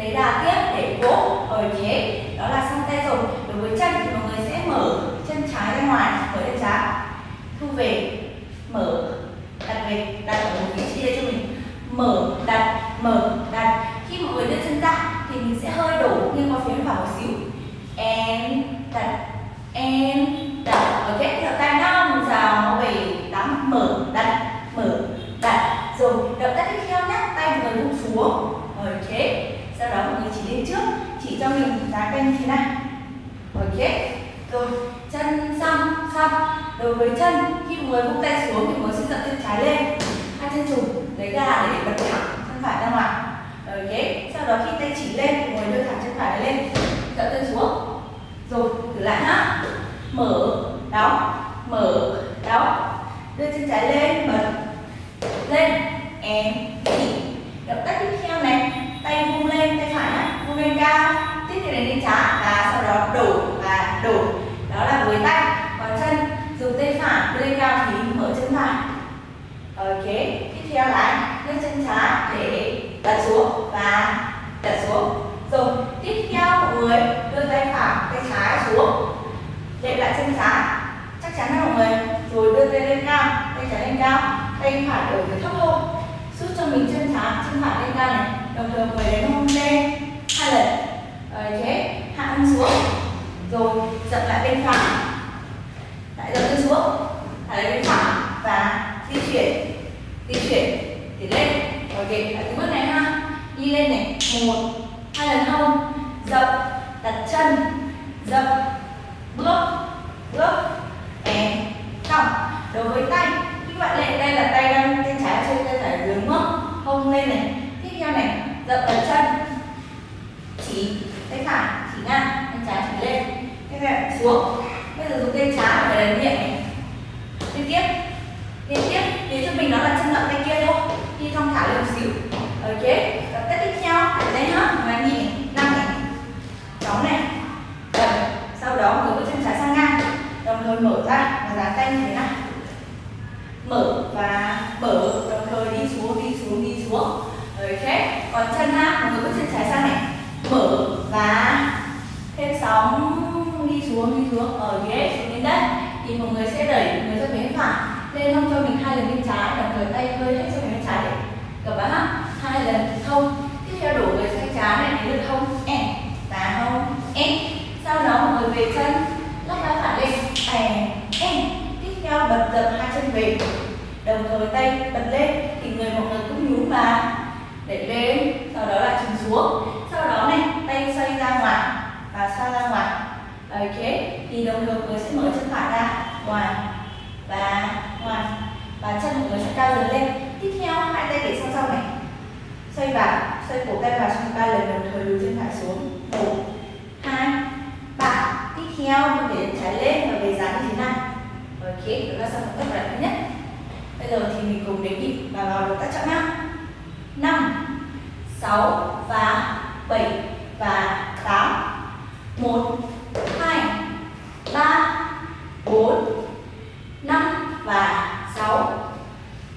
lấy đà tiếp để vỗ ở chế. Đó là xong tay rồi đối với chân thì mọi người sẽ mở chân trái ra ngoài, mở chân trái. Thu về mở đặt về đặt ở một vị trí đây cho mình mở đặt mở đặt khi mọi người đưa chân ra thì mình sẽ hơi đổ nghiêng qua phía bên phải một xíu em đặt em đặt ok theo tay năm sáu bảy tám mở đặt mở đặt rồi động tác tiếp theo nhé tay mọi người buông xuống ok sau đó mọi người chỉ lên trước chỉ cho mình dáng tay như thế này ok rồi chân xong xong đối với chân. Khi người buông tay xuống thì mọi người sẽ chân trái lên. Hai chân trùng, lấy gà để bật thẳng chân phải ra ngoài. Ok sau đó khi tay chỉ lên thì người đưa thẳng chân phải lên. Dẫn chân xuống. Rồi, thử lại nhá. Mở, đóng. Mở đóng đưa chân trái lên bật lên em chỉ động tác tiếp theo này tay vung lên tay phải á vung lên cao tiếp theo đến lên trái và sau đó đổ và đổ đó là với tay còn chân dùng tay phải đưa lên cao thì mở chân phải ok tiếp theo là đưa chân trái để đặt xuống và đặt xuống rồi tiếp theo mọi người đưa tay phải tay trái xuống đệm lại chân trái chắc chắn là mọi người rồi đưa tay lên cao tay trái lên cao tay phải ở phía thấp hơn. Giúp cho mình chân trái, chân phải lên cao này, đồng thời người đến hông lên hai lần ok hạ thân xuống rồi dậm lại bên phải lại dậm chân xuống lại lên bên phải và di chuyển di chuyển để lên ok lại cái bước này ha đi lên này một hai lần hông dậm đặt chân dậm bước bước em cong đối với tay khi các bạn lên đây là tay đang tay trái trên tay phải dưới đúng không hông lên này tiếp theo này dậm ở chân chỉ tay phải chỉ ngang tay trái chỉ lên tay phải xuống bây giờ dùng tay trái ở đây miệng này liên tiếp liên tiếp để cho mình nó là chân dậm tay kia thôi đi thong thả lên một xíu chế tập tác tiếp theo đây nhá và nhìn năm này chóng này. Rồi sau đó người có chân trái sang ngang. Đồng thời mở ra và dán tay như thế này. Mở và mở đồng thời đi xuống đi xuống đi xuống. Rồi ok còn chân ha mọi người có chân trái sang này. Mở và thêm sóng, đi xuống đi xuống. Ờ, Ở ghế xuống đến đây thì mọi người sẽ đẩy người ra bên phải lên không cho mình hai lần bên trái, đồng thời tay hơi hết cho bên trái. Để bạn ha hai lần không. Tiếp theo đổ người sang trái này đến lượt không? Em và không? Em sau đó mọi người về chân. Lắc đá phải lên. Em em tiếp theo bật dập hai chân về. Đồng thời tay bật lên thì người mọi người cũng nhún và để lên. Sau đó là trùng xuống. Sau đó này, tay xoay ra ngoài và xoay ra ngoài. Ok thì đồng thời người sẽ mở chân phải ra. Ngoài và ngoài. Và chân của người sẽ cao dần lên. Tiếp theo, hai tay để sau sau này xoay vào xoay cổ tay vào trong ba lần đồng thời lùi chân phải xuống. Một, hai, ba. Tiếp theo, mình để trái lên và về dán như thế này. Ok chúng ta xong tất cả nhất. Bây giờ thì mình cùng đến nhịp và vào động tác chậm nhá năm, sáu và bảy và tám. Một, hai, ba, bốn, năm và sáu,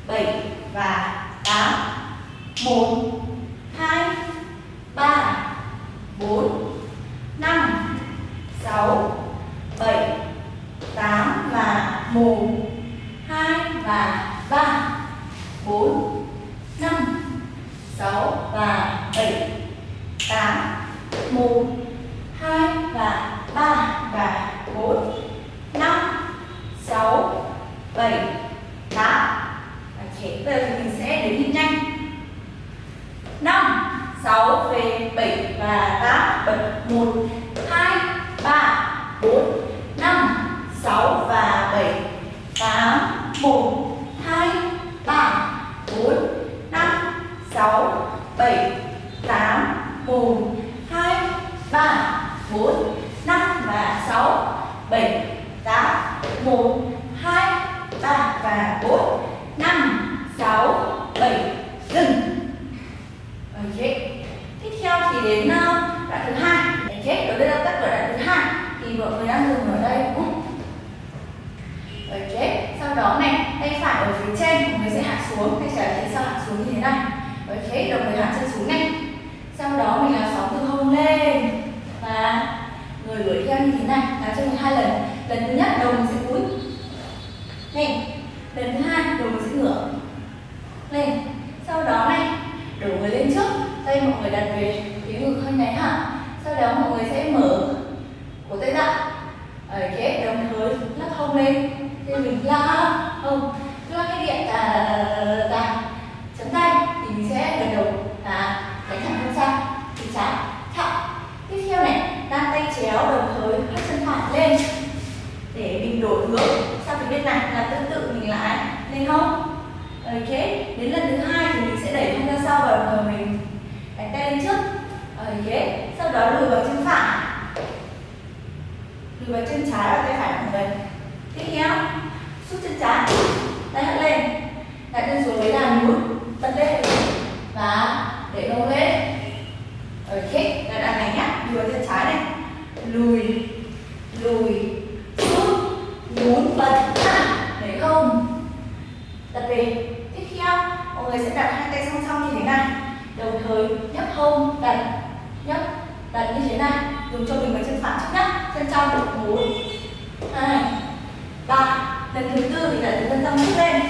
bảy và tám một, hai, ba, bốn, năm, sáu, bảy, tám và một, hai và ba. Bốn, năm, sáu và bảy, tám, một, hai và ba và bốn, năm, sáu, bảy, tám. Và chế về 5 6 về 7 và 8 bật 1 đuổi theo như thế này. Đá chân hai lần. Lần thứ nhất, đầu mình sẽ cúi. Lên. Lần thứ hai, đầu mình sẽ ngửa. Lên. Sau đó này, đổ người lên trước. Tay mọi người đặt về phía ngực hơi này ha sau đó mọi người sẽ mở cổ tay ra. Ở kế, đồng thời lắc hông lên. Thì mình la không cứ lắc cái điện là bên này là tương tự mình lại lên không. ok đến lần thứ hai thì mình sẽ đẩy hông ra sau và ngồi mình. Đặt tay lên trước. Ok sau đó lùi vào chân phải. Lùi vào chân trái và tay phải của mình. Tiếp theo rút chân trái. Tay hất lên. Đặt chân xuống lấy đà núi. Bật lên. Và để lông lên. Ok là đàn này nhé, lùi vào chân trái này. Lùi. ôm đặt nhá. Đặt như thế này, dùng cho mình vào chân phải trước nhá, chân trong một bốn hai ba lần thứ tư thì đặt chân trong trước lên.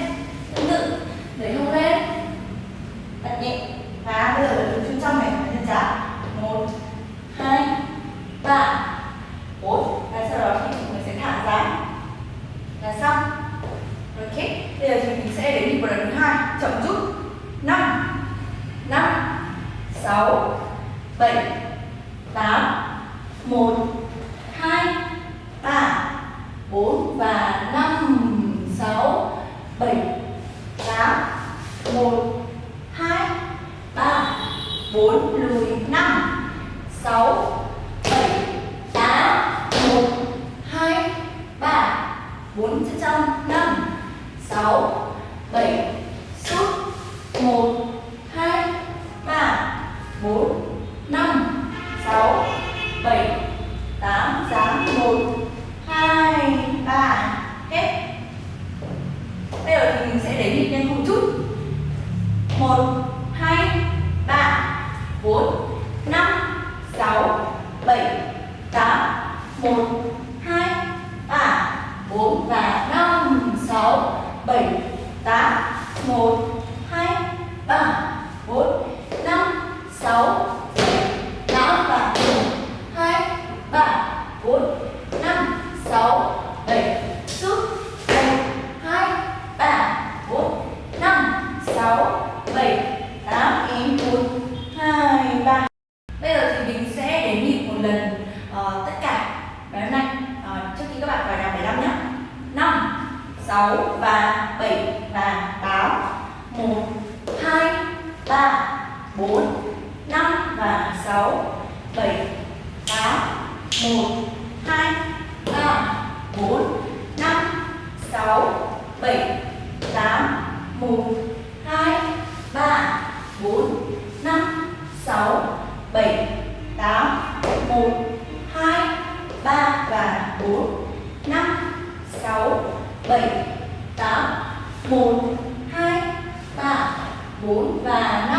4 và 5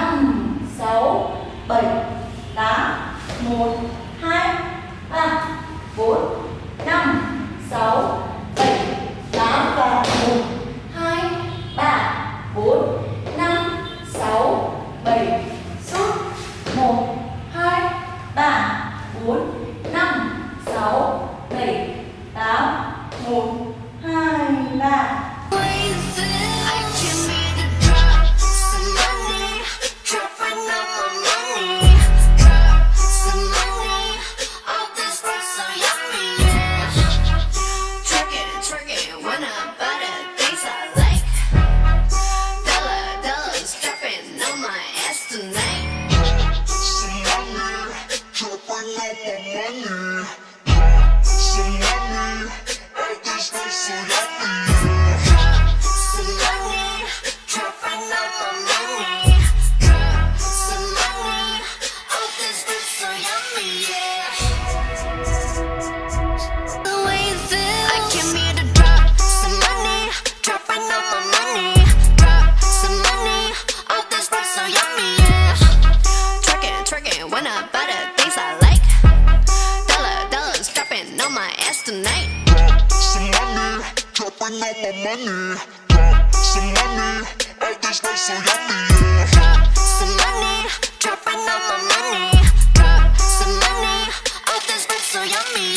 Getting all my money. Some money. All this so yummy, yeah. Some money. Dropping all my money. Drop some money. All this life so yummy.